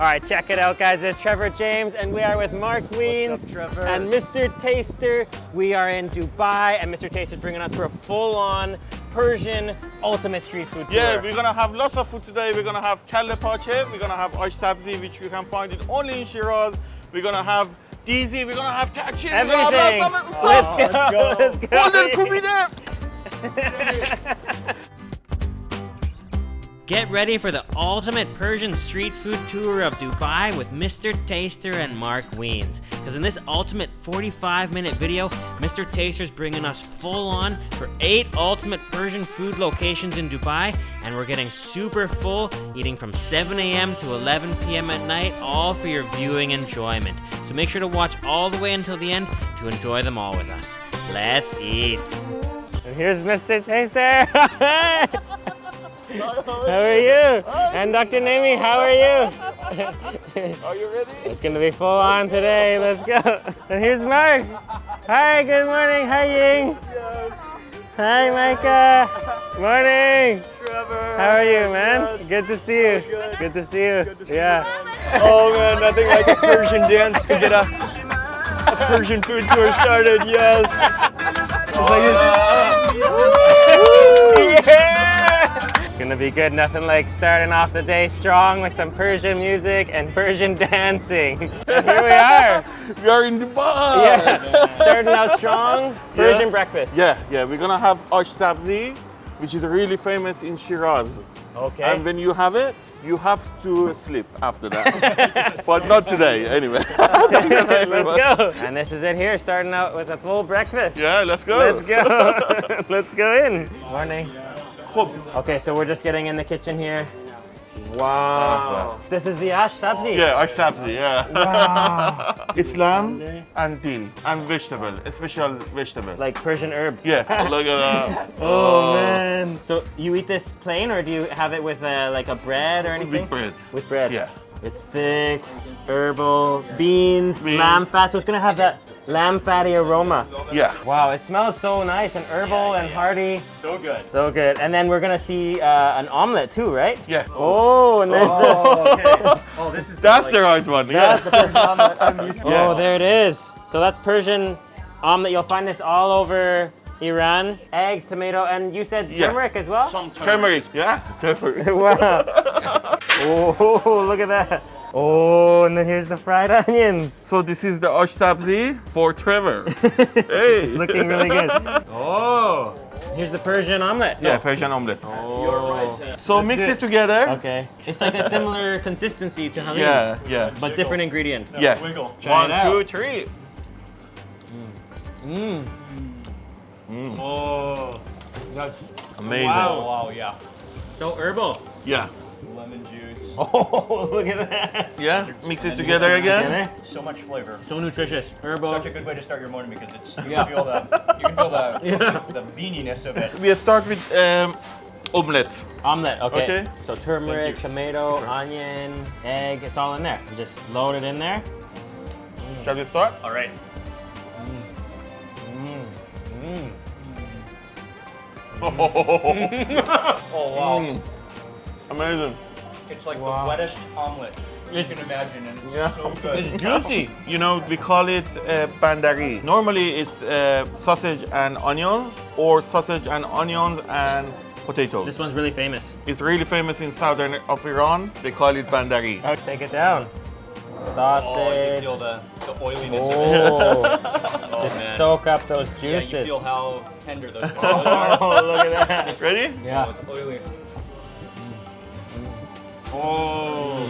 All right, check it out, guys. It's Trevor James, and we are with Mark Wiens up, and Mr. Taster. We are in Dubai, and Mr. Taster is bringing us for a full-on Persian ultimate street food tour. Yeah, we're gonna have lots of food today. We're gonna have kelle pache, we're gonna have ash sabzi, which you can find it only in Shiraz. We're gonna have dizi, we're gonna have tachin, we're gonna Everything. have lots of Let's go. Let's go. Golden kubide. Get ready for the ultimate Persian street food tour of Dubai with Mr. Taster and Mark Wiens. Because in this ultimate 45 minute video, Mr. Taster's bringing us full on for eight ultimate Persian food locations in Dubai, and we're getting super full, eating from 7 a.m. to 11 p.m. at night, all for your viewing enjoyment. So make sure to watch all the way until the end to enjoy them all with us. Let's eat. And here's Mr. Taster. How are you? And Dr. Nami, how are you? Are you ready? It's gonna be full on today. Let's go. And here's Mark. Hi, good morning. Hi, Ying. Hi, Micah. Morning. Trevor. How are you, man? Good to see you. good. Good to see you. yeah. Oh man, nothing like a Persian dance to get a, a Persian food tour started. Yes. Oh, yeah! Be good. Nothing like starting off the day strong with some Persian music and Persian dancing. And here we are. We are in Dubai. Yeah. Starting out strong. Persian Yeah. breakfast. Yeah, yeah, we're gonna have ash sabzi, which is really famous in Shiraz. Okay. And when you have it, you have to sleep after that. but not today, anyway. Let's go. And this is it here, starting out with a full breakfast. Yeah, let's go. Let's go. Let's go in. Morning. Khub. Okay, so we're just getting in the kitchen here. Wow. This is the ash sabzi. Yeah, ash sabzi, yeah. Wow. It's lamb and dill and vegetable, a special vegetable. like Persian herbs. yeah, look at that. Oh man. So you eat this plain or do you have it with uh, like a bread or anything? With bread. With bread. Yeah. It's thick, herbal, beans, Beans. lamb fat. So it's gonna have that lamb fatty aroma. Yeah. Wow, it smells so nice and herbal and hearty. So good. So good. And then we're gonna see uh, an omelet too, right? Yeah. Oh, and there's the. Oh, okay. Oh, this is That's like, the right one. That's Yeah. the Persian omelet I'm used to. Oh, there it is. So that's Persian omelet. You'll find this all over Iran. Eggs, tomato, and you said Yeah. turmeric as well? Turmeric. Yeah. Turmeric. wow. Oh, look at that. Oh, and then here's the fried onions. So this is the ash sabzi for Trevor. hey. It's looking really good. Oh, here's the Persian omelet. Yeah, Persian omelette. Oh. So mix it together. Okay. It's like a similar consistency to halim. Yeah, yeah. But different ingredient. Yeah. Wiggle. Try One, it out. two, three. Mmm. Oh, that's Amazing. Wow. Wow, yeah. so herbal. Yeah. Lemon juice. Oh, look at that. Yeah. Mix it together again. Together. So much flavor. So nutritious. Herbal. Such a good way to start your morning because it's you Yeah. can feel the you can feel the Yeah. the beaniness of it. We start with um, omelette. Omelet, okay. Okay. So turmeric, tomato, onion, egg, it's all in there. You just load it in there. Shall we start? All right. Mm. Oh wow. Mm. Amazing. It's like Wow. the wettest omelet you can imagine, and it's Yeah. so good. It's juicy. You know, we call it uh, bandari. Normally, it's uh, sausage and onions, or sausage and onions and potatoes. This one's really famous. It's really famous in southern of Iran. They call it bandari. Oh, take it down. Oh, you Sausage. can feel the, the oiliness of it. Oh, Oh just man. soak up those yeah, you juices. feel how tender those potatoes are. oh, look at that. Ready? Oh, Yeah. it's oily. Oh.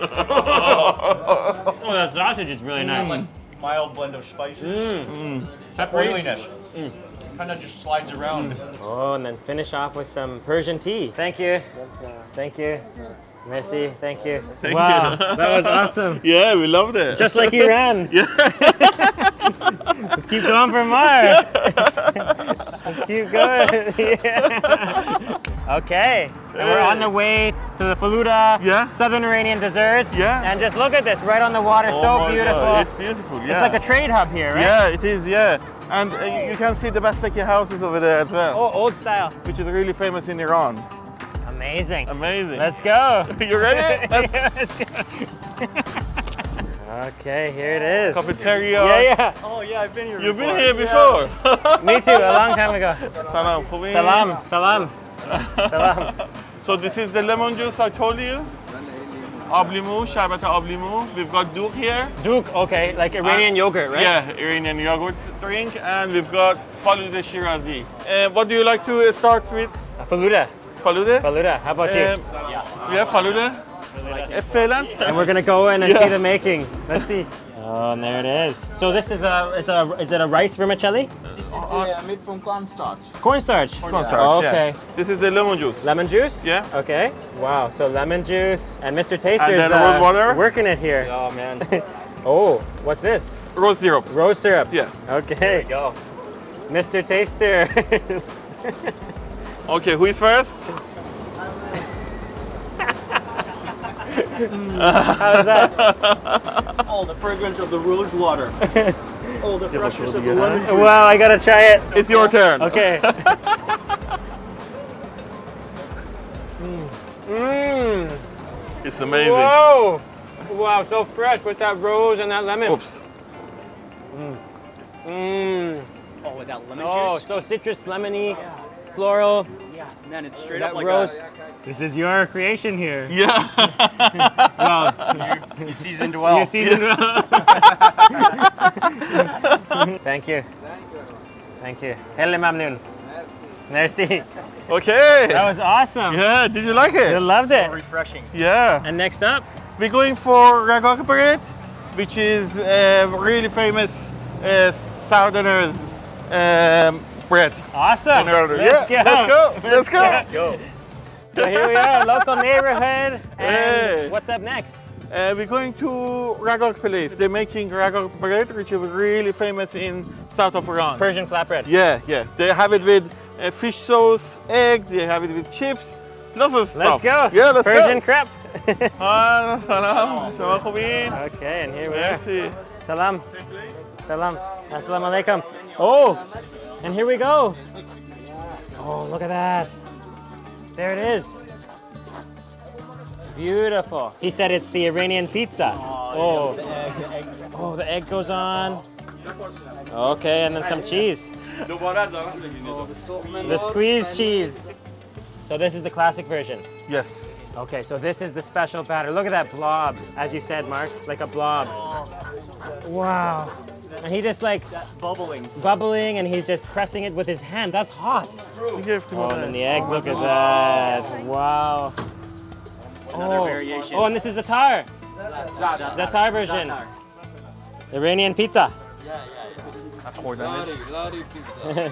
oh, that sausage is really mm. Like nice. mild blend of spices. Mmm. That Peppery. oiliness. Mm. Kind of just slides around. Oh, and then finish off with some Persian tea. Thank you. Thank you. Merci. Thank you. Thank wow, you. that was awesome. Yeah, we loved it. Just like Iran. yeah. Let's keep going for more. Let's keep going. yeah. Okay, and we're on the way to the Faluda Yeah. Southern Iranian desserts. Yeah. And just look at this, right on the water, Oh so beautiful. God, It's beautiful. Yeah. It's like a trade hub here, right? Yeah, it is. Yeah, and uh, you- can see the Bastaki houses over there as well, Oh, old style. which is really famous in Iran. Amazing. Amazing. Let's go. you ready? Let's, yeah, let's go. okay, here it is. Cafeteria. Yeah, yeah. Oh, yeah, I've been here You've before. been here before. Yeah. Me too, a long time ago. Salam. Salam. Salam. Salam. So this is the lemon juice I told you? Ablimu, sherbet ablimu. We've got duk here. Duk, okay, like Iranian and, yogurt, right? Yeah, Iranian yogurt drink, and we've got faluda shirazi. And uh, what do you like to start with? Faluda. Faluda? Faluda. How about you? Um, yeah, Faluda. Uh, and we're gonna go in and Yeah. see the making. Let's see. Oh, and there it is. So this is a is a is it a rice vermicelli? Yeah, made from cornstarch. Cornstarch. Cornstarch, yeah. Okay. This is the lemon juice. Lemon juice? Yeah. Okay. Wow. So lemon juice and Mr. Taster's then rose uh, water. working it here. Oh man. Oh, what's this? Rose syrup. Rose syrup. Yeah. Okay. Go. Mr. Taster. Okay, who is first? How's that? Oh, the fragrance of the rose water. oh, the freshness of the lemon juice. Wow, I gotta try it. It's your turn. Okay. Mmm. It's amazing. Whoa. Wow, so fresh with that rose and that lemon. Oops. Mmm. Oh, with that lemon Oh, juice. Oh, so citrus, lemony, floral. Yeah, man, it's straight That up like rose. a. This is your creation here. Yeah. Wow. You seasoned well. You seasoned well. Thank you. Thank you. Helle mamnoon. Merci. okay. That was awesome. Yeah, did you like it? I it? loved it. refreshing. Yeah. And next up, We're going for ragok bread, which is a really famous uh, Southerners um, bread. awesome. Let's yeah, go. let's go. Let's go. Go. So here we are, local neighborhood. And Hey. what's up next? Uh, we're going to Ragok place. They're making ragok bread, which is really famous in south of Iran. Persian flatbread. Yeah, yeah. They have it with uh, fish sauce, egg. They have it with chips. Lots of stuff. Let's go. Yeah, let's Persian go. crepe. Ah, salam. Shama okay, and here we are. Salam. Salam. Assalamu alaikum. Oh, and here we go. Oh, look at that. There it is. Beautiful. He said it's the Iranian pizza. Oh, oh. oh, the egg goes on. Okay, and then some cheese. The squeezed cheese. So this is the classic version. Yes. Okay, so this is the special batter. Look at that blob, as you said, Mark, like a blob. Wow. And he just like Bubbling. bubbling and he's just pressing it with his hand. That's hot. You give to Oh, and the egg, look at that. Wow. Another Oh. variation. oh, and this is the tar. Za'atar version. Iranian pizza. Yeah, yeah.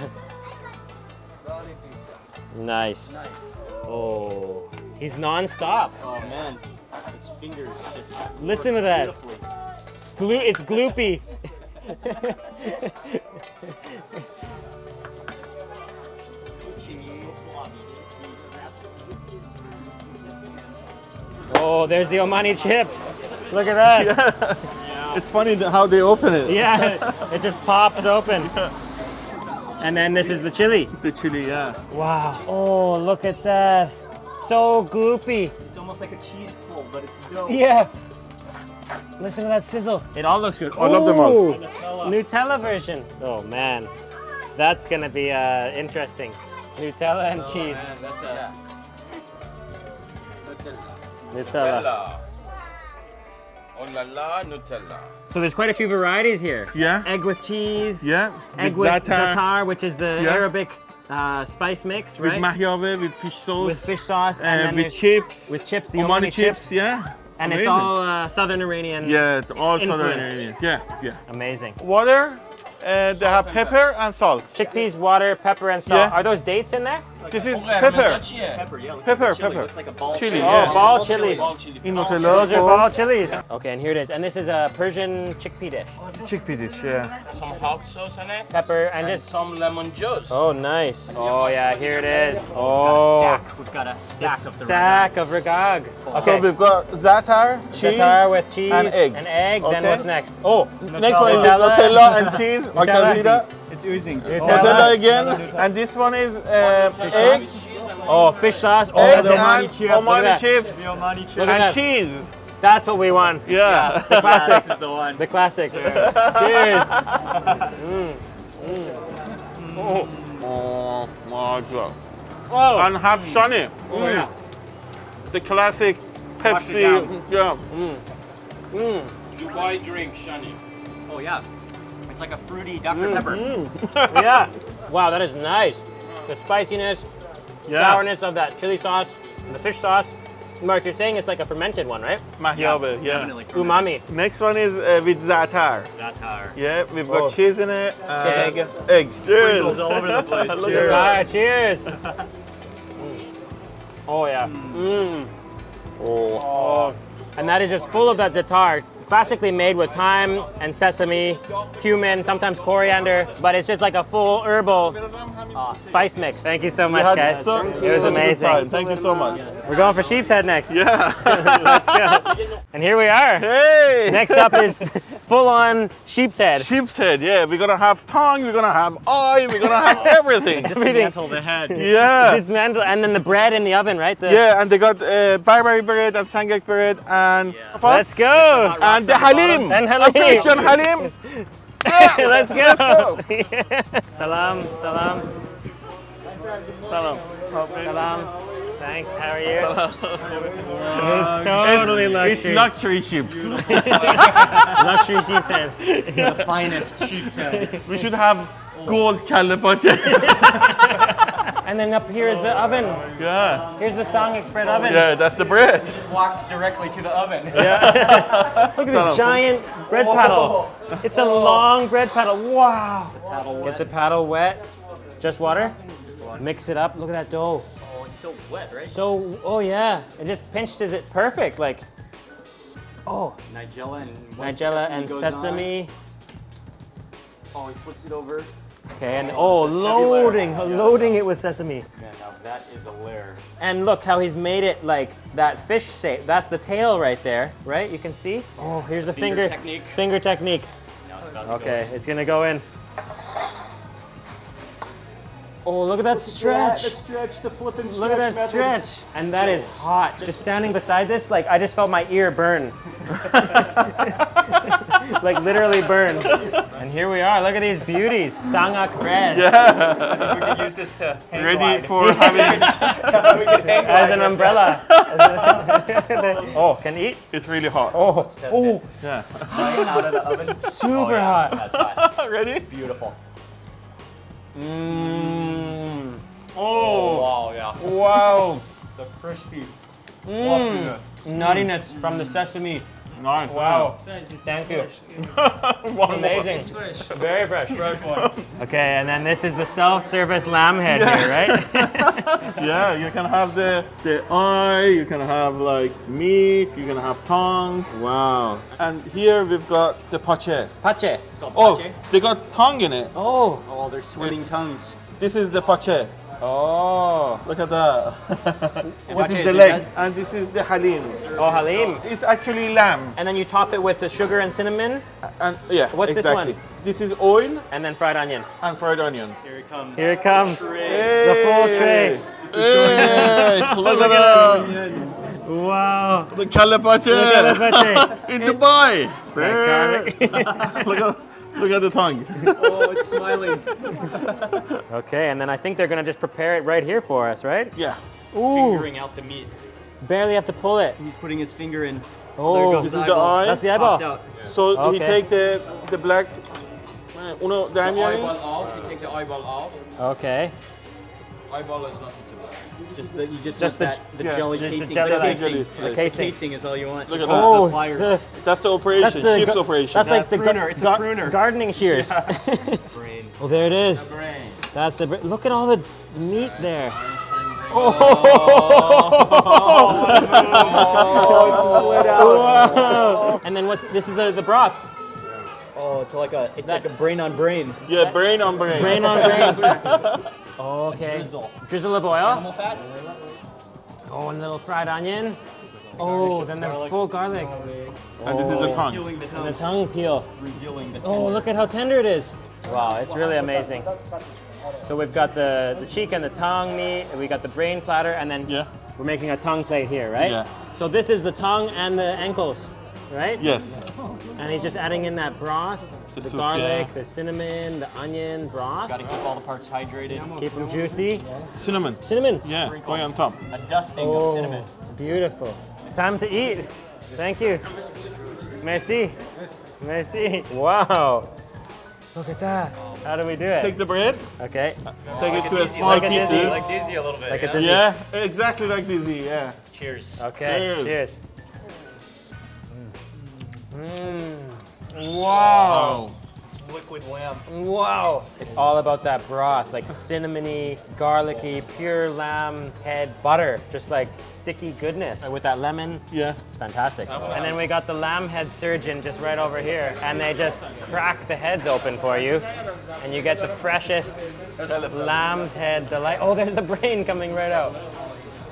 Nice. Oh, he's non-stop. Oh man, his fingers just. Listen to that. Beautifully. Glue, it's gloopy. oh, there's the Omani chips. Look at that. It's funny how they open it. Yeah, it just pops open. And then this is the chili. The chili, yeah. Wow. Oh, look at that. So gloopy. It's almost like a cheese pull, but it's dough. Yeah. Listen to that sizzle. It all looks good. I love them all. Ooh, Nutella version. Oh man, that's gonna be uh, interesting. Nutella and cheese. Man, that's a. Nutella. Oh la la, Nutella. So there's quite a few varieties here. Yeah. Egg with cheese. Yeah, Egg with with za'atar. za'atar, which is the Yeah. Arabic uh, spice mix, right? With right? mahyave, with fish sauce. With fish sauce and, and then with chips. with chips, the Omani Omani chips, chips. yeah. And it's all uh, Southern Iranian. Yeah, it's all southern. Iranian. Yeah, yeah. Amazing. Water, and they have pepper and salt. Chickpeas, water, pepper, and salt. Yeah. Are those dates in there? This is pepper. Pepper, yeah. Pepper, like chili. pepper. Looks like a ball Chili, chili. Oh, yeah. ball chilies. Ball chili. In Nutella, Those are ball chilies. Okay, and here it is. And this is a Persian chickpea dish. chickpea dish, yeah. Some hot sauce in it. Pepper and And just. some lemon juice. Oh, nice. Oh, yeah, here it is. oh Got a Oh, stack. We've got a stack of the stack of ragag. So Okay. we've got za'atar, cheese. Za'atar with cheese and egg. And egg. Then what's next? Oh, Next one is Nutella. Nutella and cheese. I Nutella. can see that. It's oozing. Nutella. Nutella again. And this one is um, egg, Oh, fish sauce. Oh, Eggs that's and chip. Omani Look at that. chips. The Omani chip. Look at And that. cheese. That's what we want. Yeah. The classic. This is the one. The classic. Cheers. Mm. Mm. Oh. Oh my god. Oh. And have Shani, Oh, yeah. the classic Pepsi. down. Yeah. Mm. Dubai drink, Shani. Oh, yeah. It's like a fruity Dr. Pepper. Yeah. Wow, that is nice. The spiciness, Yeah. sourness of that chili sauce, and the fish sauce. Mark, you're saying it's like a fermented one, right? Mahyabe, yeah. Definitely. Umami. Next one is uh, with za'atar. Zatar. Yeah, we've got Oh. cheese in it. Egg. And egg. Cheers. Sprinkles all over the place. Look Cheers. at Ah, cheers. Mm. Oh yeah. Mm. Oh. And that is just full of that za'atar, classically made with thyme and sesame, cumin, sometimes coriander, but it's just like a full herbal uh, spice mix. Thank you so much, had guys. so, it was such a good amazing. Thank you so much. We're going for sheep's head next. Yeah. Let's go. And here we are. hey. Next up is full-on sheep's head. Sheep's head. Yeah, we're gonna have tongue. We're gonna have eye. We're gonna have everything. Just dismantle the head. yeah. Dismantle, and then the bread in the oven, right? The, Yeah, and they got uh, barberry bread and sangak bread and Let's go. And the halim. And halim. Operation halim. Yeah. Let's go. Let's go. salam, salam. Salam. Salam. Thanks, how are you? it's totally luxury. It's luxury. luxury chips. luxury sheep's head. Eh? The finest sheep's head. Eh? we should have gold kalle pache. And then up here is the oven. yeah. Here's the sangak bread oven. Yeah, that's the bread. You just walked directly to the oven. Yeah. Look at this giant bread paddle. It's a long bread paddle. Wow. Paddle Get the paddle wet. Just water? Mix it up. Look at that dough. Oh, it's so wet, right? So, oh yeah. It just pinched is it perfect. Like, oh, Nigella and white nigella and goes on. sesame. Oh, he flips it over. Okay, and oh, loading, loading it with sesame. Yeah, now that is a layer. And look how he's made it like that fish shape. That's the tail right there, right? You can see. Oh, here's the Finger finger, technique. Finger technique. It's Okay, it's gonna go in. Oh, look at that stretch. The stretch, the Look at that stretch. And that is hot. Just standing beside this, like I just felt my ear burn. like literally burn. And here we are. Look at these beauties. Sangak bread. Yeah. We could use this to hang Ready glide. for having. we could hang As glide an umbrella. oh, can eat? It's really hot. Oh, Test oh. Yeah. Right out of the oven. Oh, super Oh, yeah, hot. That's hot. Ready? Beautiful. Mmm. Oh, Wow, yeah. wow. The crispy. Mmm. Nuttiness from the sesame. Nice. Wow. Thank you. Amazing. Very fresh. Fresh one. Okay, and then this is the self-service lamb head here, right? Yeah, you can have the the eye. You can have like meat. You can have tongue. wow. And here we've got the pache. Pache. It's called Oh, pache. they got tongue in it. Oh. Oh, they're swimming It's- tongues. This is the pache. Oh. Look at that. And this is is the leg, that? and this is the halim. Oh, halim. It's actually lamb. And then you top it with the sugar and cinnamon, And yeah, What's this one? This is oil and then fried onion. and fried onion. Here it comes. Here it comes. Hey. The full tray. Hey, look at that. Wow. The calapache at the pache. in Dubai. garlic. look at look at the tongue. Oh, it's smiling. Okay, and then I think they're gonna just prepare it right here for us, right? Yeah. Ooh. Fingering out the meat. Barely have to pull it. He's putting his finger in. Oh. This is the eye. That's the eyeball. out. So he take the the black. uh, Uno The damiani. eyeball off, you take the eyeball off. Okay. Eyeball is nothing to that. Just the you just, Just the- that, the yeah, jelly just the casing. jelly the casing. Jelly, The casing. Casing is all you want. Look at Just that. The oh, pliers. That's the operation. That's the Sheep's operation. That's like the pruner. gar- It's a gar- pruner. gardening shears. Brain. oh, there it is. Brain. That's the. br- Look at all the meat there. Oh, oh. oh. it's slid out. Whoa. And then what's this? Is the the broth? Oh, it's like a it's like a brain on brain. yeah, brain on brain. Brain on brain. Okay. Drizzle. Drizzle of oil. Animal fat. Oh, and a little fried onion. Oh, then the garlic. full garlic. And this is the tongue. Revealing the And the tongue. tongue peel. Revealing the Oh, look at how tender it is. Wow, it's really amazing. So we've got the, the cheek and the tongue meat, and we got the brain platter, and then Yeah. we're making a tongue plate here, right? Yeah. So this is the tongue and the ankles, right? Yes. And he's just adding in that broth, the, The soup, garlic, yeah. the cinnamon, the onion broth. Got to keep all the parts hydrated. Keep them juicy. Cinnamon. Cinnamon. Yeah, going on top. A dusting of Oh, cinnamon. beautiful. Time to eat. Thank you. Merci. Merci. Wow. Look at that. How do we do it? Take the bread, Okay. take it to a small Like a pieces. dizi. Like dizi a little bit. Like a yeah? dizi. Yeah, exactly like dizi. Yeah. Cheers. Okay. Cheers. Cheers. Mm. Wow. Liquid lamb. Wow. It's all about that broth, like cinnamony, garlicky, pure lamb head butter, just like sticky goodness with that lemon. Yeah. It's fantastic. And then we got the lamb head surgeon just right over here, and they just crack the heads open for you, and you get the freshest lamb's head delight. Oh, there's the brain coming right out.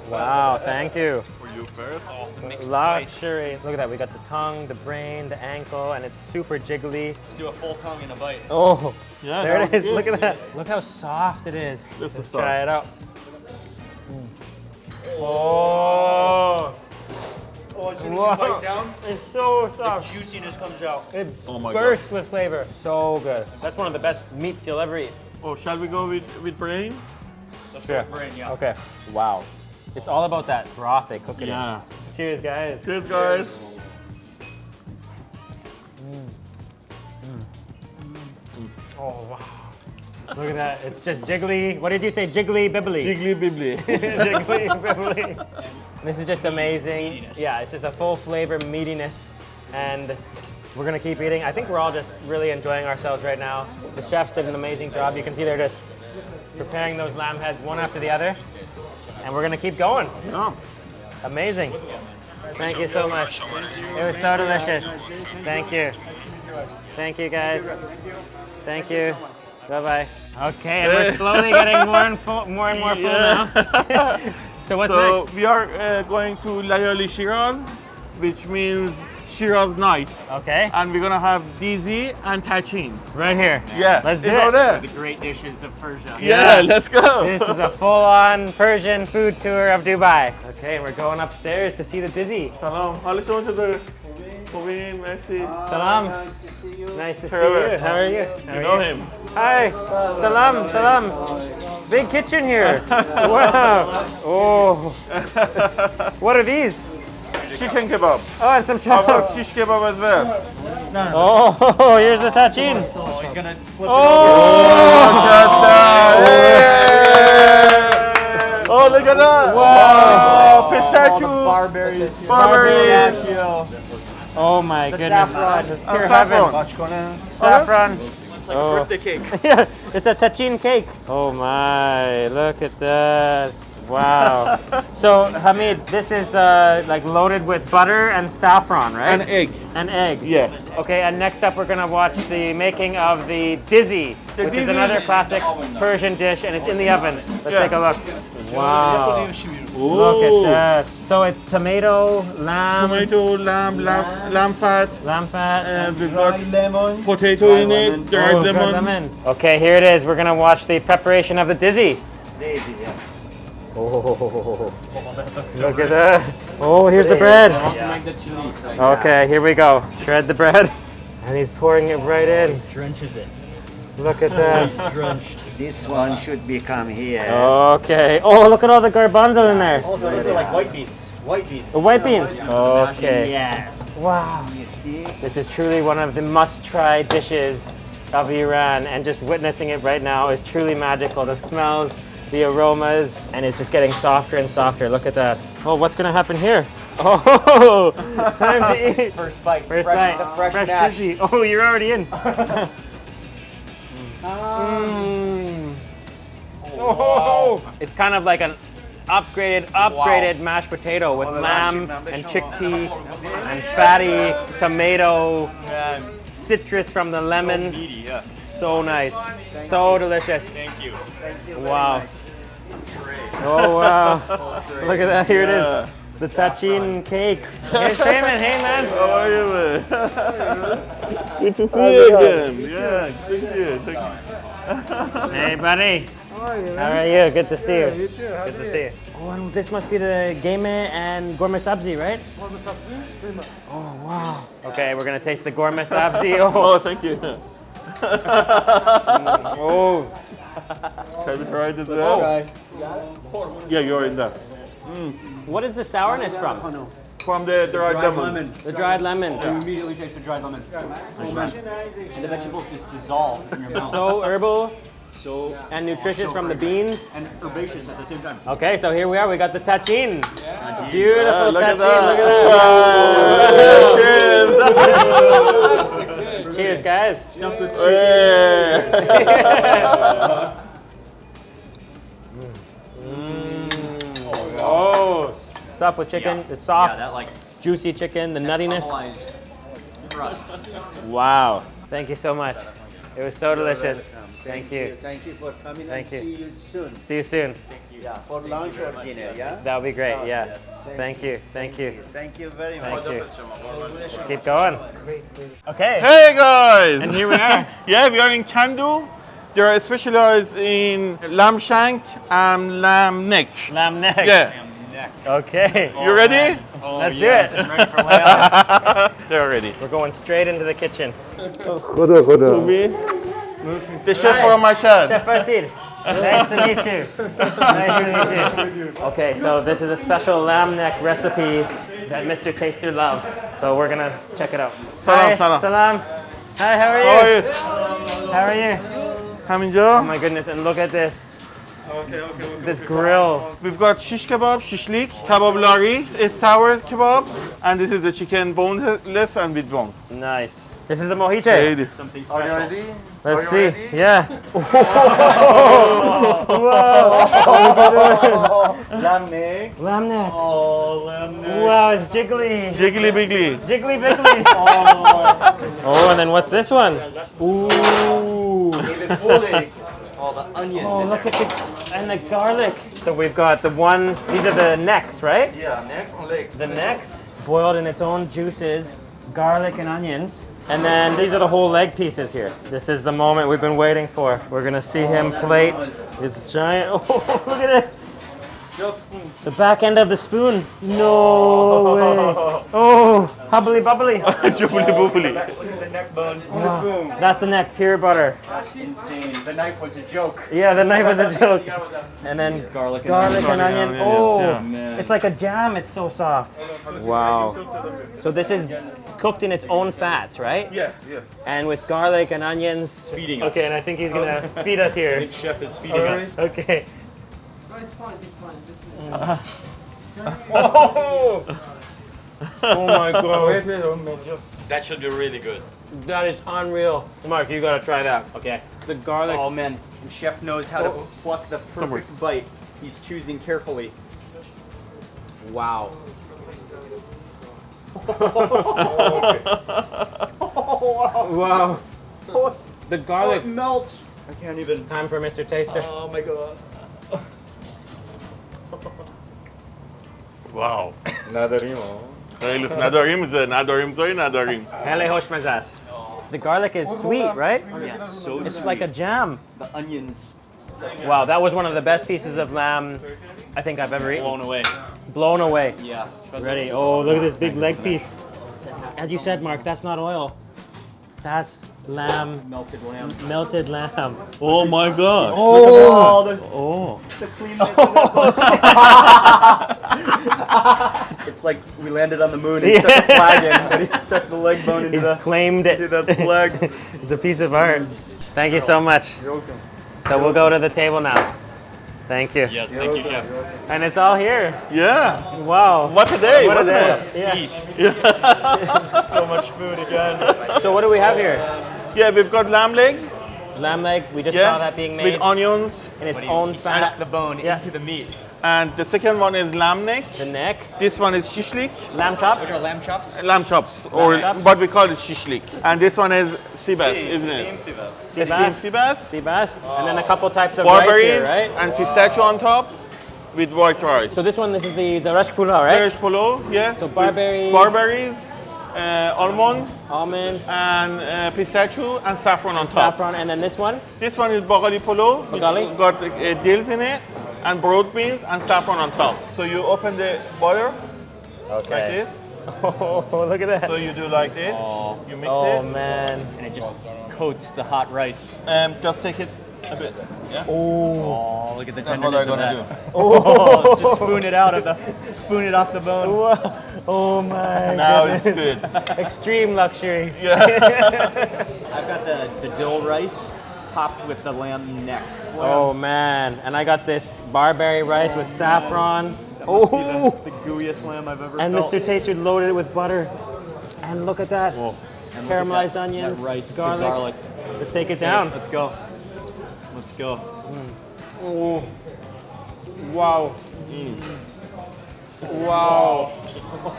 Wow, thank you. For you first. Oh, Luxury. Look at that. We got the tongue, the brain, the ankle, and it's super jiggly. Let's do a full tongue in a bite. Oh, Yeah, there it is. was Look at that. Look how soft it is. That's the Let's stuff. try it out. Oh. oh, Oh, as soon as Whoa. bite down, it's so soft. The juiciness comes out. It Oh my bursts with flavor. So good. That's one of the best meats you'll ever eat. Oh, shall we go with, with brain? Let's Sure. go brain, yeah. Okay. Wow. It's all about that broth they cook it Yeah. in. Cheers, guys. Cheers, guys. Mm. Mm. Mm. Oh, wow. Look at that. It's just jiggly. What did you say? Jiggly bibbly. Jiggly bibbly. Jiggly bibbly. This is just amazing. Yeah, it's just a full flavor meatiness. And we're gonna keep eating. I think we're all just really enjoying ourselves right now. The chefs did an amazing job. You can see they're just preparing those lamb heads one after the other. And we're gonna keep going. yeah. Amazing. Thank you so much. It was so delicious. Thank you. Thank you guys. Thank you. Bye bye. Okay, and we're slowly getting more and full, more and more full now. so what's so next? we are uh, going to Layali Shiraz, which means Shiraz Nights. Okay. And we're gonna have Dizi and Tachin. Right here. Man. Yeah. Let's do it's it. There. The great dishes of Persia. Yeah, yeah, let's go. This is a full-on Persian food tour of Dubai. Okay, we're going upstairs to see the Dizi. Salam. Kobin, merci. Uh, salam. Nice to see you. Nice to Trevor. see you. How are you? How are you know you? him. Hi. Salam, salam. Big kitchen here. wow. Oh. what are these? Chicken kebab. Oh, and some How about chops. shish kebab as well? Oh, oh, oh, here's the tachin. Oh, he's gonna flip Oh. Look at that! Oh, oh look at that! Wow! Pistachio! Barberries. Barberries! Oh my goodness. saffron. This pure heaven. saffron. Saffron. It's like Oh. a birthday cake. yeah, it's a tachin cake. Oh my, look at that. Wow. so, Hamid, this is uh, like loaded with butter and saffron, right? An egg. An egg. Yeah. Okay, and next up we're gonna watch the making of the dizi, The which is another classic Persian dish, and it's in the oven. Let's Yeah. take a look. Wow. Look at that. So it's tomato, lamb, Tomato, lamb, lamb, lamb fat. lamb fat. And we've got lemon. potato in it, dried Oh, dried lemon. Okay, here it is. We're gonna watch the preparation of the dizi. Daisy, yes. Oh, look at that. Oh, here's the bread. make the chili. Okay, here we go. Shred the bread. And he's pouring it right in. Drenches it. Look at that. Drenched. This one should become here. Okay. Oh, look at all the garbanzo in there. Also, these are like white beans. White beans. The white beans. Okay. Yes. Wow. You see? This is truly one of the must-try dishes of Iran, and just witnessing it right now is truly magical. The smells, the aromas, and it's just getting softer and softer. Look at that. Oh, what's gonna happen here? Oh, time to eat. First bite. First fresh, bite. The fresh, mash. dizi. Oh, you're already in. Mm. Oh, it's kind of like an upgraded, upgraded mashed potato with lamb and chickpea and fatty tomato, citrus from the lemon. Meaty, yeah. So nice, so delicious. Thank you. Wow. Oh wow! Look at that. Here it is. The tachin cake. Hey Simon, hey man. How are you, man? Good to see you again. Yeah, thank you. Thank you. Hey, buddy. How are you? Man? How are you? Good to see you. you too. Good to see you. Oh, and this must be the game and ghormeh sabzi, right? Gourmet sabzi, Oh, wow. Okay, we're gonna taste the ghormeh sabzi. Oh, Oh, thank you. Mm, oh. Shall we try it as well? Right. Yeah, you're in there. What is the sourness from? From the dried lemon. The dried lemon. You immediately taste the dried lemon. And the vegetables just dissolve in your mouth. So herbal So and nutritious from the beans. and herbaceous at the same time. Okay, so here we are. We got the tachin. Beautiful Ah, look at tachin. Look at that. that. Cheers, guys. Cheers. Oh, oh, stuff with chicken. Yeah. The soft, Yeah, that like juicy chicken, the nuttiness. Wow. Thank you so much. It was so delicious. Welcome. Thank Thank you. you. Thank you for coming Thank and you. see you soon. See you soon. Thank you. Yeah, for lunch or dinner, yeah? That would be great. Yeah. Thank you. Thank you. Thank you very much. Thank you. Let's keep going. Okay. Hey guys! And here we are. yeah, we are in Kandu. They are specialized in lamb shank and lamb neck. Lamb neck. Yeah. Okay. You ready? Let's do it. Ready for. They're ready. We're going straight into the kitchen. The chef from Mashhad. Chef nice to meet you. Nice to meet you. Okay, so this is a special lamb neck recipe that Mr. Taster loves. So we're gonna check it out. Hi, salam. salam. Hi, how are you? How are you? How are you? Oh my goodness, and look at this. This grill. We've got shish kebab, shishlik, kebab lari, a sour kebab, and this is the chicken boneless and with bone. Nice. This is the mojiche. Ladies. Something special. Let's see. Yeah. Whoa. Lamb neck. Lamb neck. Oh, lamb neck. Wow, it's jiggly. Jiggly biggly. Jiggly biggly. Oh, and then what's this one? Ooh. All the onions. Oh, look there. at the and the garlic. So we've got the one. These are the necks, right? Yeah, neck and leg. The necks boiled in its own juices, garlic and onions. And then these are the whole leg pieces here. This is the moment we've been waiting for. We're gonna see him plate. It's giant. Oh, look at it. The back end of the spoon. No way. Oh, hubbly bubbly. Jubbly bubbly. The neck bone. That's the neck, pure butter. That's insane. The knife was a joke. Yeah, the knife was a joke. And then Garlic and garlic and onion. onion. Onion, Oh, yeah. Oh, it's like a jam. It's so soft. Wow. So this is cooked in its own fats, right? Yeah, yes. And with garlic and onions. Feeding us. Okay, and I think he's gonna oh. feed us here. Chef is feeding us. Okay. Uh-huh. Oh! Oh, oh my god. That should be really good. That is unreal. Mark, you gotta try that. Okay. The garlic. Oh man, the chef knows how to oh. pluck the perfect bite. He's choosing carefully. Wow. wow. The garlic. Oh, melts. I can't even. Time for Mr. Taster. Oh my god. Wow. Hey, look, Nadarim is a Nadarim, sorry, Nadarim. Hele hoş mezas. The garlic is sweet, right? Yeah, so It's sweet. like a jam. the onions. Wow, that was one of the best pieces of lamb I think I've ever eaten. Blown away. Blown away. Yeah. Ready. Oh, look at this big leg piece. As you said, Mark, that's not oil. That's lamb, Melted lamb. melted lamb. Oh my god. Oh, the, Oh. the cleanness. it's like we landed on the moon and stuck a flag in, but he stuck the leg bone into He's the. claimed it. into the leg. it's a piece of art. Thank you so much. You're welcome. So we'll go to the table now. Thank you. Yes, thank you, chef. And it's all here. Yeah. Wow. What a day, What a wasn't day. it? Yeah. so much food again. So what do we have here? Yeah, we've got lamb leg. Lamb leg. We just Yeah. saw that being made With onions. in its own Stuck fat. the bone Yeah. into the meat. And the second one is lamb neck. The neck. This one is shishlik. Lamb chop. Which are lamb chops? Lamb chops, or chops. what we call it shishlik. And this one is sibas, isn't it? Sea Steamed bass. sibas, Sea bass. And then a couple types of rice here, right? and pistachio on top with white rice. So this one, this is the Zereshk Pulao, right? Irish polo, yeah. So with barberry- barberries, uh, almond Almond, and uh, pistachio and saffron on top. saffron, and then this one. This one is bagali polo. Bagali? got uh, dills in it and broad beans and saffron on top. So you open the butter like this. Oh, look at that. So you do like this. Oh. You mix Oh it Oh man. And it just coats the hot rice. and just take it a bit. Yeah. Oh, oh look at the That's what tenderness I'm of gonna that. do. Oh, just spoon it out of the, spoon it off the bone. Oh my Now it's good. Extreme luxury. Yeah. I've got the, the dill rice topped with the lamb neck. Oh man. And I got this barberry rice with saffron. That must be the, the gooeyest lamb I've ever And felt. Mr. Taster loaded it with butter. And look at that. And look at Caramelized that- onions, that rice, garlic. garlic. Let's take it down. Let's go. Let's go. Hmm. Oh. Wow. Hmm. Wow.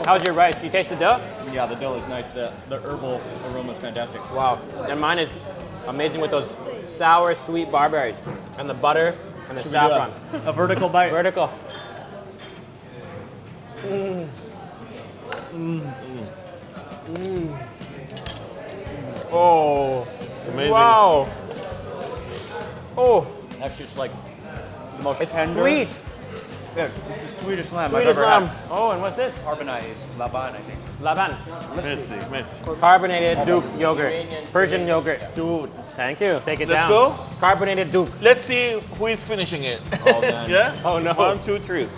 How's your rice? You taste the dough? Yeah, the dill is nice. The, the herbal aroma is fantastic. Wow. And mine is amazing with those sour, sweet barberries and the butter and the Should saffron. A, a vertical bite. Vertical. Mm. Mm. Oh. It's amazing. Wow. Oh, That's just like the most it's tender. sweet. Yeah, it's the sweetest lamb Sweet I've ever lamb. had. Oh, and what's this? Carbonized laban, I think. Laban. Messy, messy. Carbonated Duke yogurt. Persian yogurt. Dude. Thank you. Take it Let's down. go. Carbonated Duke. Let's see who is finishing it. Oh, man. Yeah? Oh, no. One, two, three.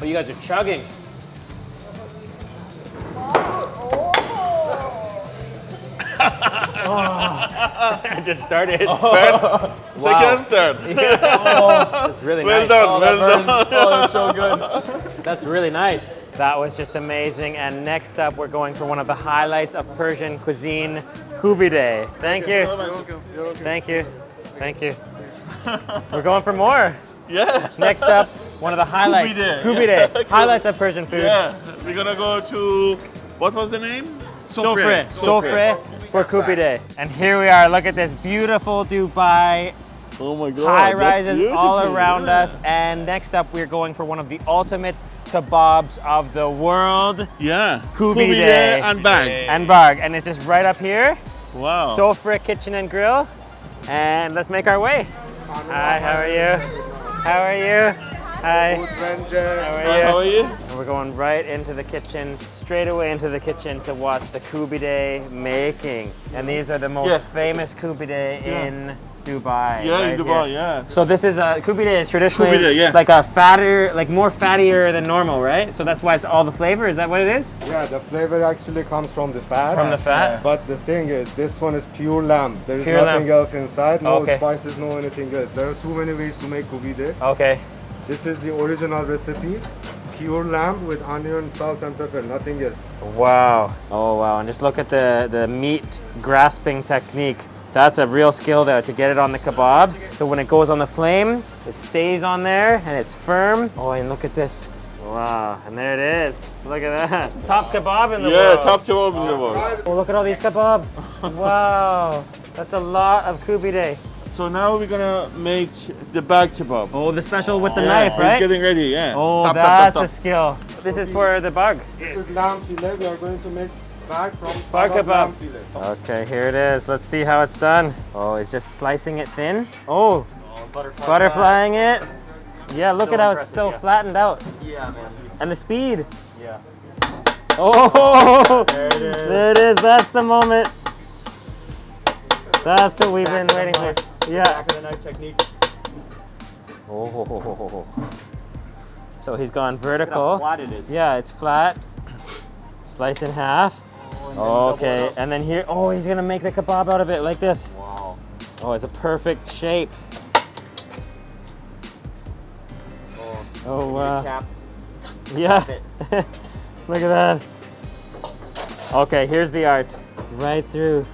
Oh, you guys are chugging. I just started. Oh. First, second, third. Oh, That's really Well nice. done, oh, well done. Oh, it's so good. That's really nice. That was just amazing. And next up, we're going for one of the highlights of Persian cuisine, kubide. Thank you. Thank you. Thank you. We're going for more. Yeah. Next up, one of the highlights. Kubide, yeah. Highlights of Persian food. Yeah. We're gonna go to, what was the name? Sofre. Sofre for kubide. And here we are. Look at this beautiful Dubai Oh my god. high rises all around yeah. us. And next up, we're going for one of the ultimate kebabs of the world. Yeah. Kubide. and barg. And Barg. And it's just right up here. Wow. Sofra Kitchen and Grill. And let's make our way. Hi, how are you? How are you? Hi. How are Hi, you? how are you? And we're going right into the kitchen, straight away into the kitchen to watch the kubide making. And these are the most Yeah. famous kubide in Dubai. Yeah, right in Dubai, here. yeah. So this is a kubide is traditionally Kubide, yeah. like a fatter, like more fattier than normal, right? So that's why it's all the flavor. Is that what it is? Yeah, the flavor actually comes from the fat. From the fat? But the thing is, this one is pure lamb. There is Pure nothing lamb. else inside. No Okay. spices, no anything else. There are too many ways to make kubide. Okay. This is the original recipe. Pure lamb with onion, salt, and pepper. Nothing else. Wow. Oh wow. And just look at the, the meat grasping technique. That's a real skill there to get it on the kebab. So when it goes on the flame, it stays on there and it's firm. Oh, and look at this. Wow. And there it is. Look at that. Top kebab in the Yeah, world. top kebab in the world. Oh, look at all these kebab. wow. That's a lot of kubide. So now we're gonna make the barg kebab. Oh, the special with the Yeah, knife, it's right? getting ready, yeah. Oh, Tap, tap, that's tap, a skill. This is for the bug. This is lamb fillet. We are going to make barg from Bag Arab kebab. lamb fillet. Okay, here it is. Let's see how it's done. Oh, he's just slicing it thin. Oh, butterflying it. Yeah, look So at how it's so yeah. flattened out. Yeah, man. And the speed. Yeah. Oh, there it is. That's the moment. That's what we've been waiting for. Yeah. Back of the knife technique. Oh. So he's gone Look at how vertical. flat it is. Yeah, it's flat. Slice in half. Oh, okay, and then here, oh, he's gonna make the kebab out of it like this. Wow. Oh, it's a perfect shape. Oh, oh wow. Uh, cap. Yeah. Look at that. Okay, here's the art. Right through.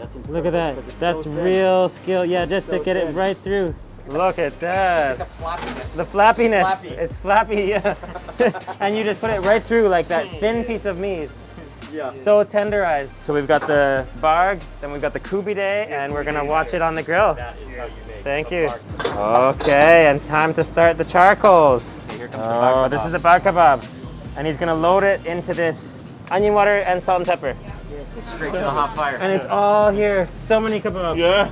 Yeah, that's Look at that. That's so thin. real skill. Yeah, just to So get it right through. Look at that. The flappiness. The flappiness. Flappy. It's flappy, yeah. and you just put it right through like that thin piece of meat. Yeah. So tenderized. So we've got the barg, then we've got the kubide, and we're gonna watch it on the grill. That is how you make Thank you. barg. Okay, and time to start the charcoals. oh, this is the barg kebab. And he's gonna load it into this onion water and salt and pepper. Straight to the hot fire. And it's all here. So many kebabs. Yeah.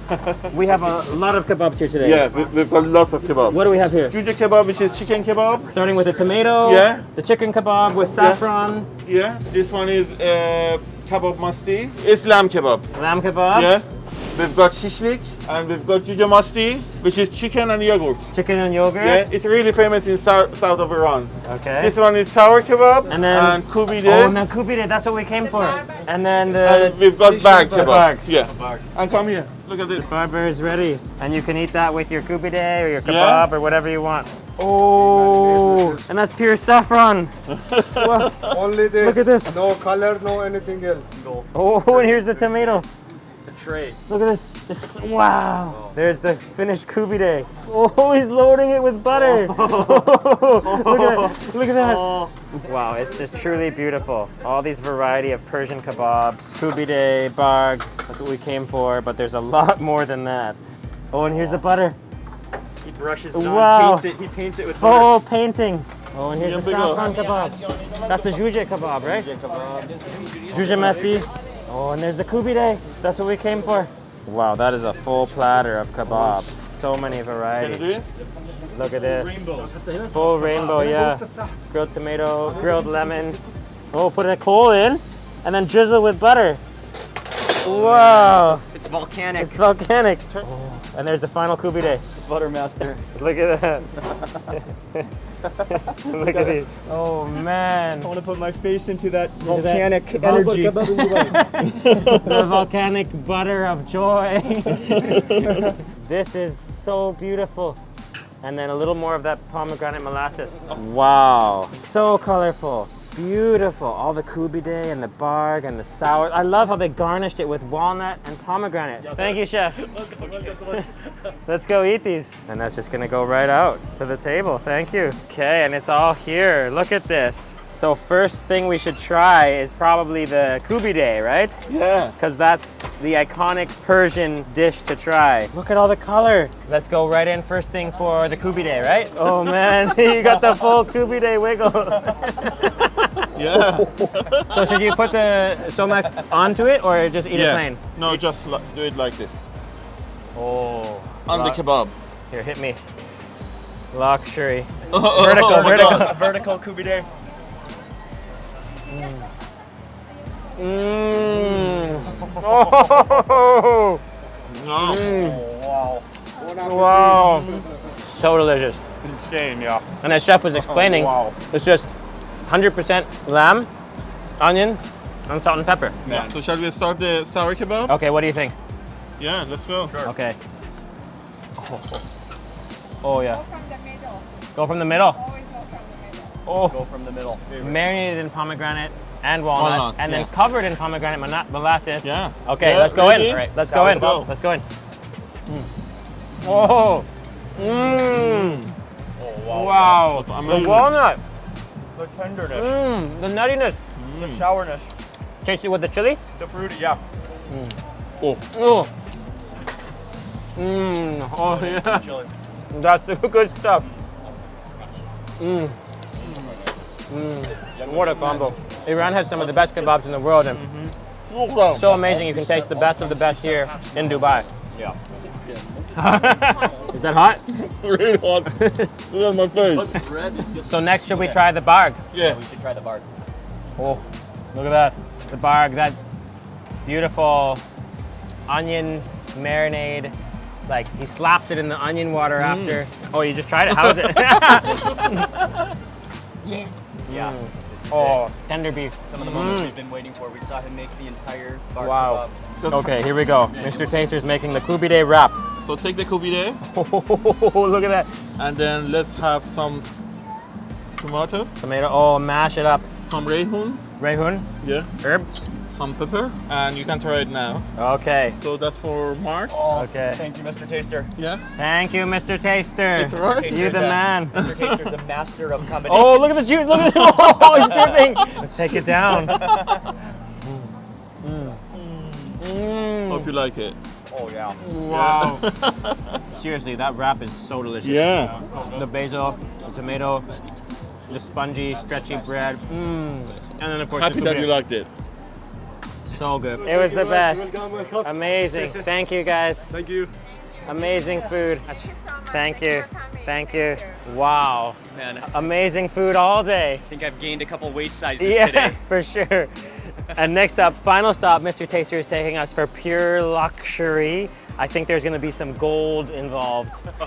We have a lot of kebabs here today. yeah, we, we've got lots of kebabs. What do we have here? Juja kebab, which is chicken kebab. Starting with the tomato, Yeah. the chicken kebab with saffron, Yeah. This one is uh, kebab masti. It's lamb kebab. lamb kebab, Yeah. We've got shishlik and we've got juja masti, which is chicken and yogurt. chicken and yogurt. Yeah, it's really famous in south, south of Iran. Okay. This one is sour kebab And then- kubide. oh, now kubide, that's what we came for. And then the and we've got barg kebab. barg. Yeah. And come here. Look at this. barber is ready. And you can eat that with your kubide or your kebab Yeah. or whatever you want. Oh, and that's pure saffron. Only this. Look at this. No color, no anything else. No. Oh, and here's the tomato. The. Look at this. Just wow. There's the finished kubide. Oh, he's loading it with butter. Oh. look at that. Look at that. Wow, it's just truly beautiful. All these variety of Persian kebabs, kubide, barg. That's what we came for, but there's a lot more than that. Oh, and here's the butter. He brushes it on, Wow. paints it. He paints it with butter. Full painting. Oh, and here's the Yeah, big saffron kebab. That's the juje kebab, right? Juje mesti. Oh, and there's the kubide. That's what we came for. Wow, that is a full platter of kebab. So many Can you do varieties. Look at this. Full rainbow, yeah. Grilled tomato, grilled lemon. Oh, put a coal in and then drizzle with butter. Wow, It's volcanic. it's volcanic. Oh, and there's the final kubide. Buttermaster. Look at that. Look at these. Oh man. I want to put my face into that at that. volcanic energy. the volcanic butter of joy. this is so beautiful. And then a little more of that pomegranate molasses. Wow, so colorful. Beautiful. All the kubide and the barg and the sour. I love how they garnished it with walnut and pomegranate. Thank you, chef. Let's go eat these. And that's just gonna go right out to the table. Thank you. Okay, and it's all here. Look at this. So first thing we should try is probably the kubide, right? Yeah. because that's the iconic Persian dish to try. Look at all the color. Let's go right in first thing for the kubide, right? Oh man, you got the full kubide wiggle. Yeah. so should you put the somak onto it or just eat it plain? No, just do it like this. Oh. On the kebab. Here, hit me. Luxury. Oh, Vertical, oh my vertical. God. Vertical kubide. Mmm. Oh. No. Mm. Wow. So delicious. Insane, yeah. And as chef was explaining, Wow. it's just 100% lamb, onion, and salt and pepper. Yeah. So shall we start the sour kebab? Okay, what do you think? Yeah, let's go. Okay. Oh, oh yeah. from the middle. Go from the middle. Always go from the middle. Oh, Go from the middle. marinated in pomegranate and walnut, Walnuts, and then yeah. covered in pomegranate mona- molasses. Yeah. Okay, Yeah, let's go ready? in. All right, let's Sour go in. kebab. Let's go in. Mm. Oh. Mmm. Oh wow. wow. The walnut. The tenderness, Mmm. The nuttiness. the sourness, Taste it with the chili. the fruity, yeah. Oh. Oh. Mmm. Oh yeah. Chili. That's the good stuff. Mmm. Mmm. What a combo. Iran has some of the best kebabs in the world, and wow. so amazing you can taste the best of the best here in Dubai. Yeah. Is that hot? really hot. Look at my face. So next, should we try the barg? Yeah. We should try the barg. Oh, look at that. The barg, that beautiful onion marinade. Like he slapped it in the onion water mm. after. Oh, you just tried it? How is it? Yeah. Mm. oh, tender beef. Some of the moments mm. we've been waiting for. We saw him make the entire barg Wow. kebab. Okay, here we go. Mr. Taster's making the kubide wrap. So take the kubide Oh, look at that. and then let's have some tomato, Tomato. Oh, mash it up. some rehun, Rehun, yeah, herbs. Some pepper, and you can try it now. Okay. So that's for Mark. Oh, Okay. Thank you, Mr. Taster. Yeah. Thank you, Mr. Taster. It's all right. You're the a- man. Mr. Taster's a master of combinations. Oh, look at this. juice! Look at this! Oh, he's dripping. Let's take it down. Mm. Hope you like it. Oh yeah. Wow. Seriously, that wrap is so delicious. Yeah. The basil, the tomato, the spongy, stretchy bread. Mmm. And then of course Happy that you liked it. So good. It was the best. Amazing. Thank you guys. Thank you. Amazing food. Thank you. Thank you. Wow. Man, Amazing food all day. I think I've gained a couple waist sizes Yeah, today. for sure. and next up, final stop, Mr. Taster is taking us for pure luxury. I think there's gonna be some gold involved.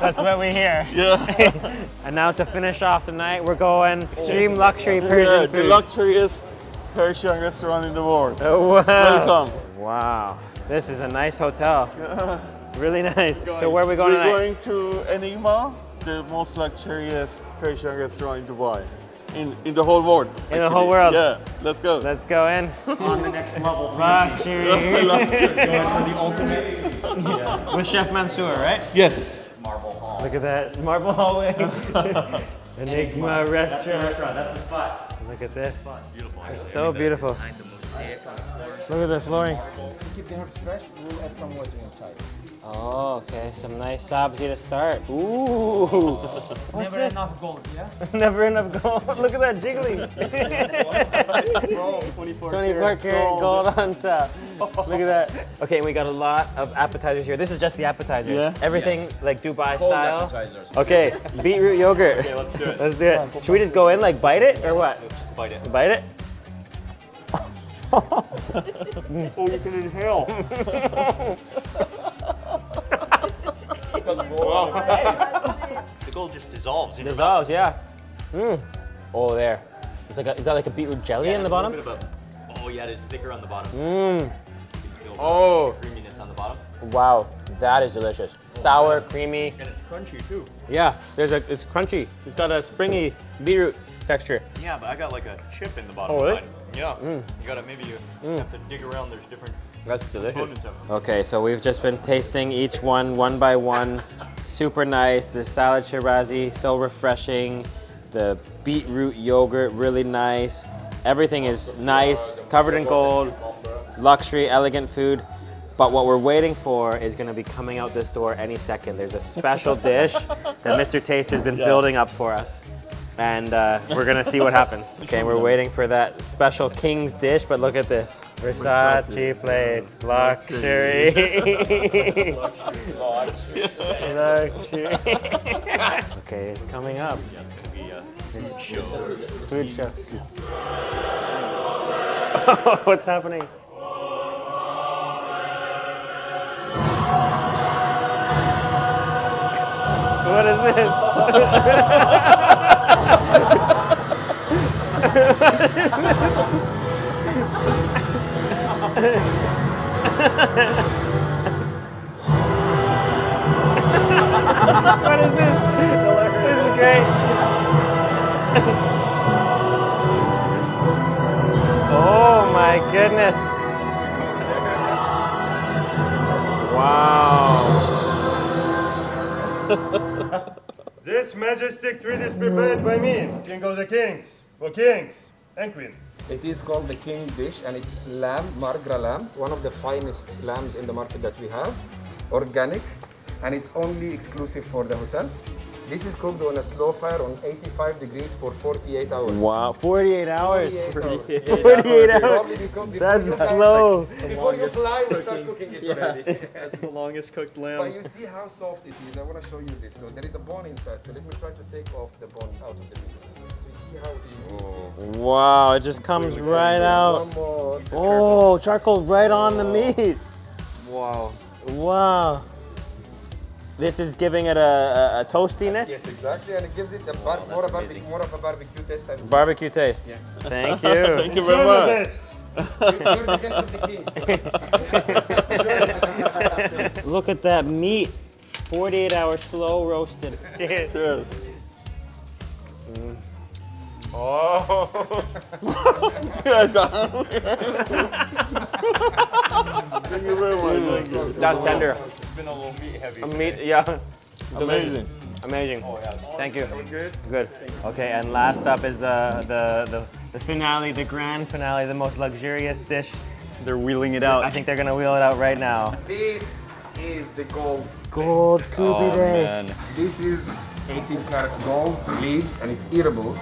That's what we hear. Yeah. And now to finish off the night, we're going extreme oh. luxury Persian yeah Persian the food. luxurious Persian restaurant in the world. Oh, wow. Welcome. Wow, this is a nice hotel. Really nice. So where are we going tonight? We're going to Enigma, the most luxurious Persian restaurant in Dubai. In, in the whole world. In the whole world. Yeah, let's go. Let's go in. On the next level. Luxury. Luxury. With Chef Mansour, right? yes. Marble Hall. Look at that marble hallway. Enigma restaurant. That's the spot. Look at this. Beautiful. It's so beautiful. Look at the flooring. Keep the herbs fresh. We'll add some water inside. Oh, okay. Some nice sabzi to start. Ooh. What's Never this? enough gold, yeah? Never enough gold. Look at that jiggling. 24 24 karat gold on top. Look at that. Okay, we got a lot of appetizers here. This is just the appetizers. Yeah. Everything like Dubai Cold style. appetizers. Okay, beetroot yogurt. Okay, let's do it. Let's do it. Should we just go in like bite it or what? Let's Just bite it. Bite it? Oh, you can inhale. The gold just dissolves. in. Dissolves, yeah. Mm. Oh, there. It's like a, is that like a beetroot jelly Yeah, in the there's a bottom? bit of a- oh yeah, it is thicker on the bottom. Mmm. You oh. the Oh. creaminess on the bottom. Wow, that is delicious. Oh, Sour, creamy. And it's crunchy too. Yeah, there's a, it's crunchy. It's got a springy beetroot texture. Yeah, but I got like a chip in the bottom Oh, really? mine. Yeah. Hmm. You gotta maybe you hmm. have to dig around. There's different That's delicious. components of it. Okay, so we've just been tasting each one one by one. Super nice. The salad shirazi, so refreshing. The beetroot yogurt, really nice. Everything is nice, covered in gold, luxury, elegant food. But what we're waiting for is gonna be coming out this door any second. There's a special dish that Mr. Taster's been building up for us. And uh, we're gonna see what happens. Okay, we're waiting for that special king's dish, but look at this. Versace plates, luxury. luxury. okay, it's coming up. Yeah, it's gonna be a food show. Food show. What's happening? What is this? What is this? This is great. Oh my goodness. Wow. This majestic treat is prepared by me, King of the Kings, for kings and queen. It is called the king dish and it's lamb, Margra lamb, one of the finest lambs in the market that we have, organic, and it's only exclusive for the hotel. This is cooked on a slow fire on 85 degrees for 48 hours. Wow, 48 hours. 48 hours. 48 hours. Probably because That's you fly- slow. Before you fly, we start cooking it already. That's the longest cooked lamb. But lamb. you see how soft it is. I want to show you this. So there is a bone inside. So let me try to take off the bone out of the meat. Wow, it just comes right out. One more. to Oh, charcoal right on the meat. Wow. Wow. This is giving it a, a, a toastiness. Yes, exactly, and it gives it a bar- oh, more, a barbe- more of a barbecue taste and Barbecue taste. Thank you. Thank you very much. You're the guest of the king. Look at that meat. 48 hours slow roasted. Cheers. Cheers. Mm. Oh. Yeah. Thank you very much. Thank. That's tender. It's been a little meat heavy. A meat, yeah. Amazing. Amazing. Oh yeah. Thank you. Good. Good. Okay, and last up is the the the The finale, the grand finale, the most luxurious dish. They're wheeling it out. I think they're gonna wheel it out right now. This is the gold. Gold oh, man. This is 18 carats gold leaves and it's eatable.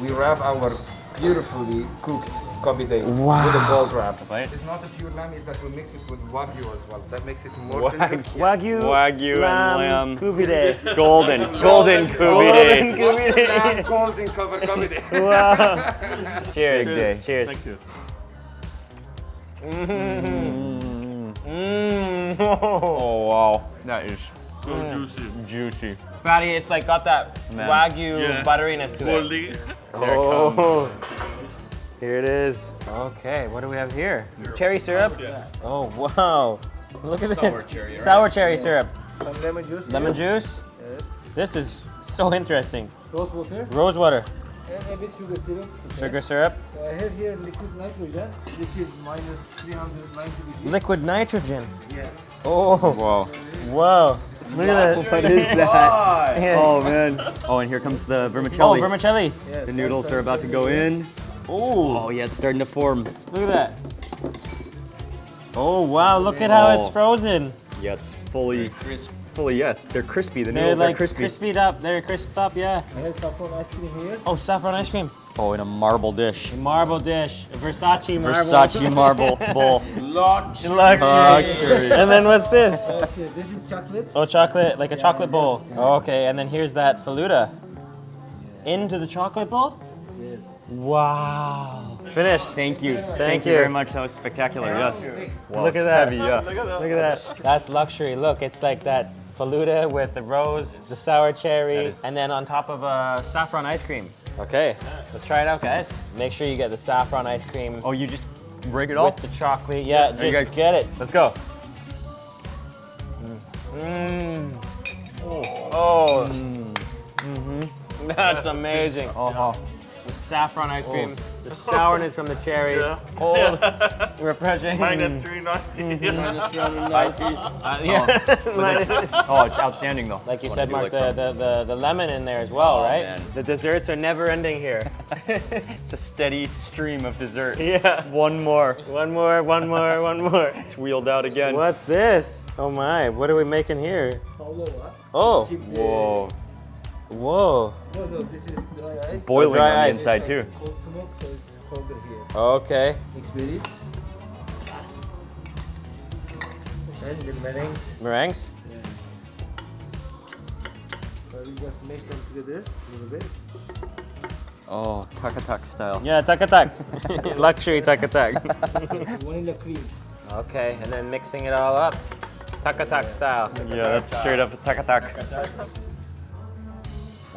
We wrap our beautifully cooked kubide with a gold wrap. It's not a pure lamb, it's that we mix it with wagyu as well. That makes it more tender. Yes. Wagyu, Wagyu and lamb. kubide. Golden, golden Golden kubide. kubide. Golden cover kubide. wow. Cheers. Big day. Cheers. Thank you. Mm-hmm. Mm. mm. Oh wow, that is So mm. juicy. Juicy. Fatty, it's like got that Man. wagyu Yeah. butteriness to it. Goldie. Oh, here it is. Okay, what do we have here? Cherry syrup? Oh, wow. Look at this. Sour cherry, Sour cherry syrup. Some lemon juice. Lemon juice? Yes. This is so interesting. Rose water. Rose water. And a bit sugar syrup. Okay. Sugar syrup. So I have here liquid nitrogen, which is minus 390 degrees. Liquid nitrogen. Yeah. Oh, Wow. wow. Look at this. What is that? Yeah. Oh man. Oh, and here comes the vermicelli. Oh, vermicelli. vermicelli. Yes, the noodles are about to go in. Oh, Oh yeah, it's starting to form. look at that. Oh, wow. Look at how Oh. it's frozen. Yeah, it's fully, fully. Yeah, they're crispy. The They're noodles like are crispy. crispied up. They're crisped up, yeah. I have saffron ice cream here. Oh, saffron ice cream. Oh, in a marble dish. A Marble dish. Versace marble. Versace marble bowl. Luxury. Luxury. And then what's this? Uh, here, this is chocolate. Oh, chocolate, like a chocolate bowl. Oh, okay, and then here's that faluda. Into the chocolate bowl? Yes. Wow. Finished. Thank you. Thank you you. very much. That was spectacular. Yes. Wow, Look at that. Heavy, yeah. Look at that. Look at that. That's luxury. Look, it's like that faluda with the rose, the sour cherry, and then on top of a saffron ice cream. Okay, let's try it out, guys. Make sure you get the saffron ice cream Oh, you just break it off? with the chocolate. Yeah, you just guys- get it. Let's go. Mmm. Oh. Mm-hmm. That's amazing. Uh-huh. The saffron ice cream, the sourness from the cherry, Yeah. cold, refreshing. Minus 390. Uh, yeah. Oh, it's outstanding though. Like you said, Mark, like the, the, the, the lemon in there as well, Oh, right? man. The desserts are never ending here. It's a steady stream of dessert. yeah. One more. One more, one more, one more. It's wheeled out again. What's this? Oh my, what are we making here? Oh, Whoa. Whoa. No, no, this is dry ice. Boiling dry on the ice. inside too. Cold smoke, so it's colder here. Okay. Mix berries. And the meringues. Meringues? So we just mix them together a little bit. Oh, takatak style. Yeah, takatak. Luxury takatak. Vanilla cream. okay, and then mixing it all up. Takatak style. Yeah, that's straight up takatak.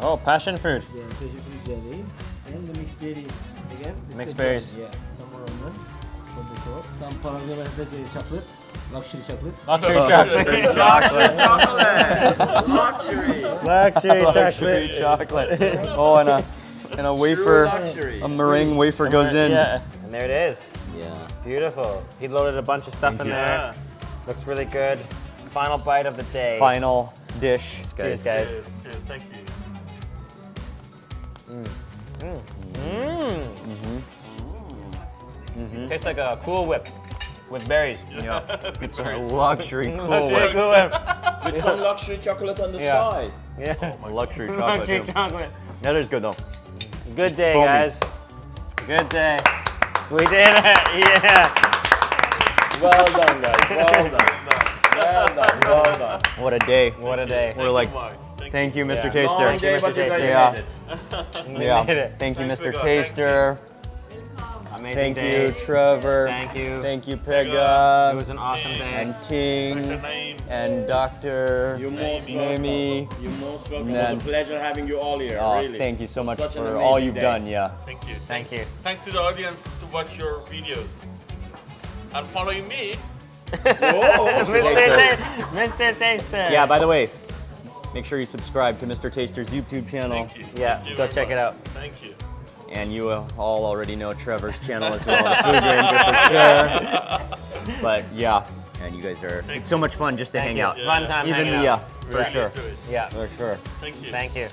Oh, passion fruit. Yeah, cashew fruit jelly. And the mixed berries. Again. Mixed berries. Yeah, some more onion. From. Some parmesan and chocolate. Luxury chocolate. Luxury chocolate. Chocolate. Luxury. Luxury Luxury chocolate. chocolate. Oh, and a and a wafer, a meringue wafer goes in. Yeah, and there it is. Yeah. Beautiful. He loaded a bunch of stuff in there. Looks really good. Final bite of the day. Final dish, Cheers, guys. guys. Cheers, cheers, thank you. Mmm. Mm. Mm. Mm. Mm-hmm. Tastes like a Cool Whip with berries. Yeah. It's a luxury cool whip. Cool Whip. With some luxury chocolate on the Yeah. side. Yeah. Oh a luxury chocolate. Luxury too. chocolate. That is good though. Good day, Foamy. guys. Good day. We did it. Yeah. Well done, guys. Well done. Well done. Well done. What a day. What a day. We're like, Mark. Thank thank you, Mr. Yeah. Taster. Long day, Mr. but you guys Taster. Yeah. made. We Yeah. made it. Thank you, Mr. Taster. Amazing Thank day. you, Trevor. Thank you. Thank you, It was an awesome day. And Dr. Ting. Naeem. And Dr. You're most Nami. welcome. You're most welcome. Man. It was a pleasure having you all here. Oh, really. thank you so much Such for all you've day. done. Yeah. Thank you. Thank you. Thanks to the audience to watch your videos. And following me, Mr. Ta- Mr. Taster. Yeah. By the way, make sure you subscribe to Mr. Taster's YouTube channel. thank you. Yeah, Thank you go check it out. Thank you. And you all already know Trevor's channel as well, the Food Ranger for sure. But yeah, and you guys are. It's so much fun just to Thank hang out. Fun time Even yeah, for Really sure. Yeah. For sure. Thank you. Thank you.